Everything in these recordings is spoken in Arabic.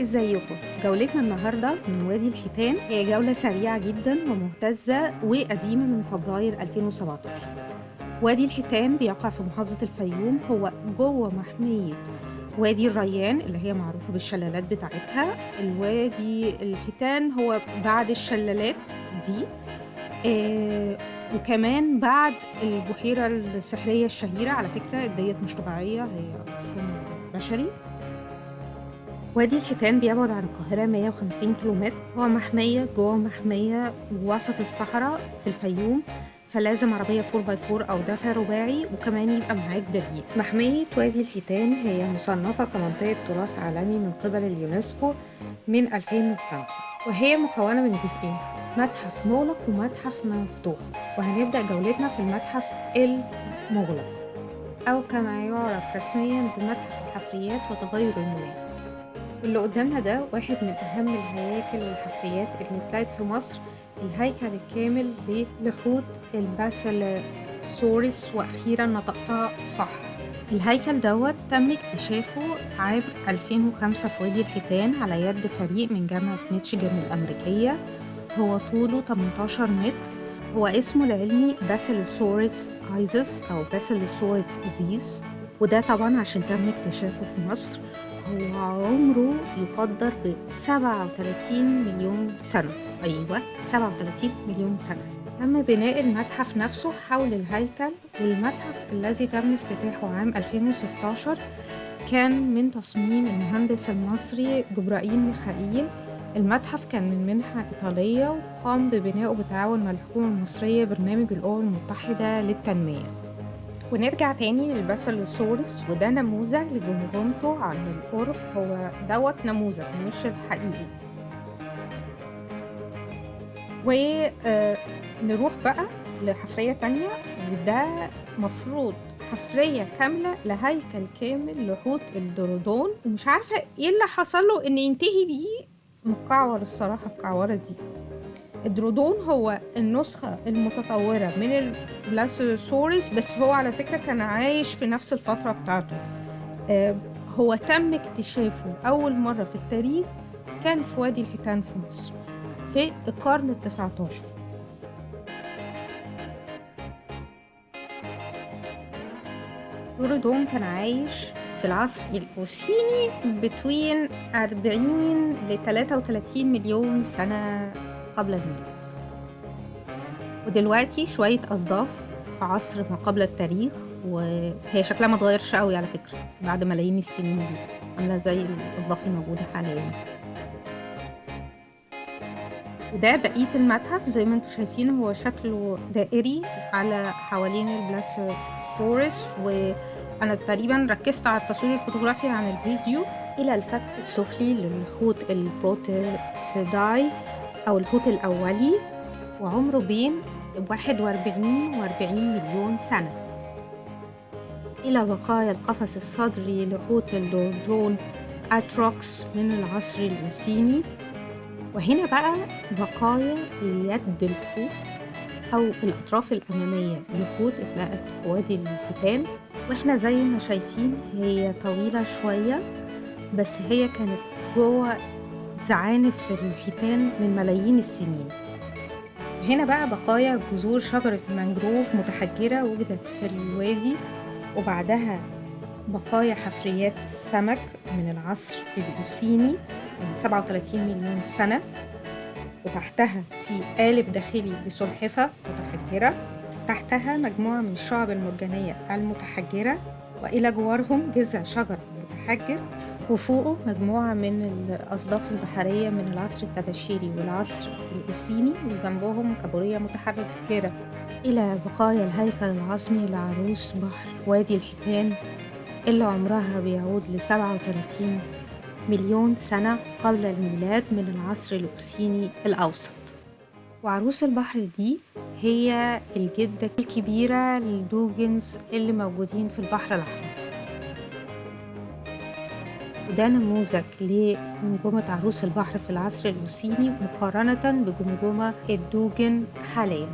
ازيكم؟ جولتنا النهارده من وادي الحيتان. هي جولة سريعة جدا ومهتزة وقديمة من فبراير 2017 وادي الحيتان بيقع في محافظة الفيوم هو جوه محمية. وادي الريان اللي هي معروفة بالشلالات بتاعتها. الوادي الحيتان هو بعد الشلالات دي. آه وكمان بعد البحيرة السحرية الشهيرة على فكرة ديت مش طبيعية هي رسوم بشري. وادي الحيتان بيبعد عن القاهرة 150 كيلومتر. هو محمية جوه محمية وسط الصحراء في الفيوم. فلازم عربية 4x4 أو دفع رباعي وكمان يبقى معاك دليل محمية وادي الحيتان هي مصنفة كمنطقة تراث عالمي من قبل اليونسكو من 2005 وهي مكونة من جزئين متحف مغلق ومتحف مفتوح. وهنبدأ جولتنا في المتحف المغلق. أو كما يعرف رسميا بمتحف الحفريات وتغير المناخ. اللي قدامنا ده واحد من أهم الهياكل والحفريات اللي اتلاقت في مصر الهيكل الكامل لحوت الباسيلوسوريس وأخيرا نطقتها صح. الهيكل دوت تم اكتشافه عام 2005 في وادي الحيتان على يد فريق من جامعة ميتشيجان الأمريكية. هو طوله 18 متر. هو اسمه العلمي باسيلوسوريس آيزس أو باسيلوسوريس آيزس وده طبعا عشان تم اكتشافه في مصر. هو عمره يقدر ب 37 مليون سنة. أيوة 37 مليون سنة. تم بناء المتحف نفسه حول الهيكل والمتحف الذي تم افتتاحه عام 2016 كان من تصميم المهندس المصري جبرائيل ميخائيل. المتحف كان من منحة إيطالية وقام ببنائه بالتعاون مع الحكومة المصرية برنامج الأمم المتحدة للتنمية. ونرجع تاني للباسيلوسورس وده نموذج لجمجمته عن القرب هو دوت نموذج مش الحقيقي. ونروح بقى لحفرية تانية وده مفروض حفرية كاملة لهيكل كامل لحوت الدرودون ومش عارفة إيه اللي حصل له إن ينتهي بيه مكعور الصراحة الكعورة دي. الدرودون هو النسخة المتطورة من البلاسوسوريس بس هو على فكرة كان عايش في نفس الفترة بتاعته. آه هو تم اكتشافه أول مرة في التاريخ كان في وادي الحيتان في مصر. في القرن التسعة عشر دورودون كان عايش في العصر الأوسيني بين 40 ل 33 مليون سنة قبل الميلاد ودلوقتي شوية أصداف في عصر ما قبل التاريخ وهي شكلها ما اتغيرش قوي على فكرة بعد ملايين السنين دي عاملة زي الأصداف الموجودة حاليا. وده بقية المتحف زي ما أنتم شايفين هو شكله دائري على حوالين الباسيلوسورس وأنا تقريبا ركزت على التصوير الفوتوغرافي عن الفيديو. إلى الفك السفلي للحوت البروتوسيتيداي أو الحوت الأولي وعمره بين 41 و 40 مليون سنة. إلى بقايا القفص الصدري لحوت الدورودون أتروكس من العصر الأوسيني وهنا بقى بقايا يد الحوت أو الأطراف الأمامية. لحوت اتلقت في وادي الحيتان وإحنا زي ما شايفين هي طويلة شوية بس هي كانت جوه زعانف الحيتان من ملايين السنين. هنا بقى بقايا جذور شجرة مانجروف متحجرة وجدت في الوادي وبعدها بقايا حفريات سمك من العصر الأوسيني. من 37 مليون سنة وتحتها في قالب داخلي لسلحفة متحجرة تحتها مجموعة من الشعب المرجانية المتحجرة وإلى جوارهم جذع شجر متحجر وفوقه مجموعة من الأصداف البحرية من العصر التباشيري والعصر الأوسيني وجنبهم كابوريا متحجرة. إلى بقايا الهيكل العظمي لعروس بحر وادي الحيتان اللي عمرها بيعود لسبعة وتلاتين مليون سنة قبل الميلاد من العصر الأوسيني الأوسط. وعروس البحر دي هي الجدة الكبيرة للدوجنز اللي موجودين في البحر الأحمر. وده نموذج لجمجمة عروس البحر في العصر الأوسيني مقارنة بجمجمة الدوجن حاليا.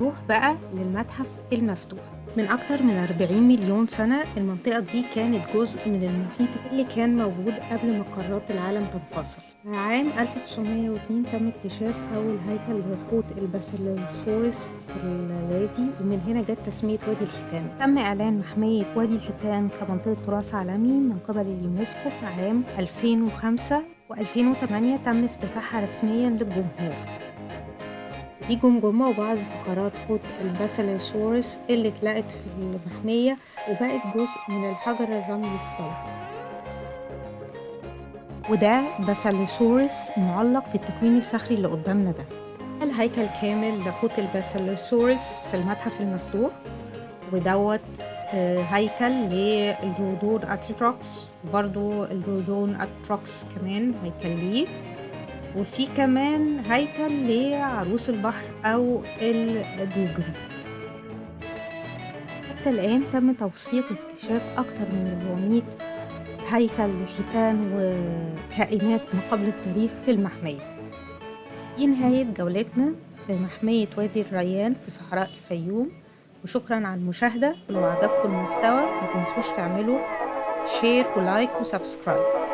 نروح بقى للمتحف المفتوح. من أكتر من 40 مليون سنة المنطقة دي كانت جزء من المحيط اللي كان موجود قبل ما قارات العالم تنفصل. عام 1902 تم اكتشاف أول هيكل لحوت الباسيلوسورس في الوادي ومن هنا جت تسمية وادي الحيتان. تم إعلان محمية وادي الحيتان كمنطقة تراث عالمي من قبل اليونسكو في عام 2005 و2008 تم افتتاحها رسميا للجمهور. دي جمجمة وبعض فقرات حوت الباسيلوسورس اللي اتلقت في المحمية وبقت جزء من الحجر الرملي الصلب وده باسيلوسورس معلق في التكوين الصخري اللي قدامنا ده. الهيكل كامل لحوت الباسيلوسورس في المتحف المفتوح ودوت آه، هيكل للدورودون أتروكس وبرضو الدورودون أتروكس كمان هيكل ليه. وفي كمان هيكل لعروس البحر أو الدوجن حتى الآن تم توثيق واكتشاف أكتر من 400 هيكل لحيتان وكائنات ما قبل التاريخ في المحمية. دي نهاية جولتنا في محمية وادي الريان في صحراء الفيوم وشكرا على المشاهدة. ولو عجبكم المحتوى ما تنسوش تعملوا شير ولايك وسبسكرايب